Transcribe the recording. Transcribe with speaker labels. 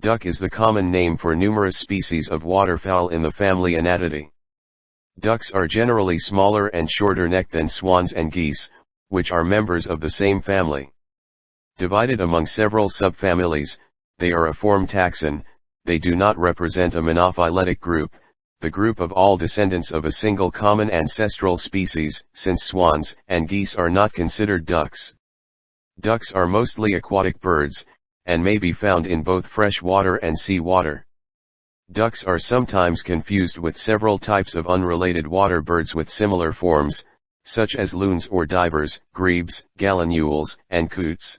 Speaker 1: Duck is the common name for numerous species of waterfowl in the family Anatidae. Ducks are generally smaller and shorter necked than swans and geese, which are members of the same family. Divided among several subfamilies, they are a form taxon, they do not represent a monophyletic group, the group of all descendants of a single common ancestral species, since swans and geese are not considered ducks. Ducks are mostly aquatic birds, and may be found in both fresh water and sea water. Ducks are sometimes confused with several types of unrelated water birds with similar forms, such as loons or divers, grebes, gallinules, and coots.